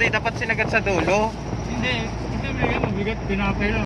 Dapat sinagat sa dulo. Hindi, hindi mabigat, mabigat, tinapay lang.